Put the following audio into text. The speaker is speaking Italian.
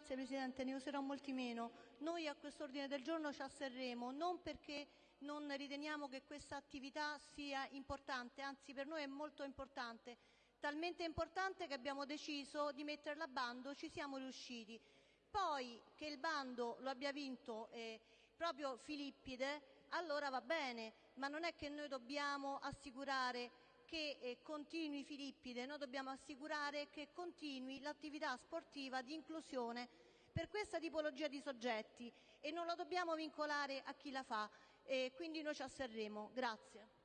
Grazie Presidente, ne userò molti meno. Noi a questo ordine del giorno ci asserremo, non perché non riteniamo che questa attività sia importante, anzi per noi è molto importante, talmente importante che abbiamo deciso di metterla a bando, ci siamo riusciti. Poi che il bando lo abbia vinto eh, proprio Filippide, allora va bene, ma non è che noi dobbiamo assicurare che eh, continui Filippide, noi dobbiamo assicurare che continui l'attività sportiva di inclusione per questa tipologia di soggetti e non lo dobbiamo vincolare a chi la fa, e quindi noi ci asserremo. Grazie.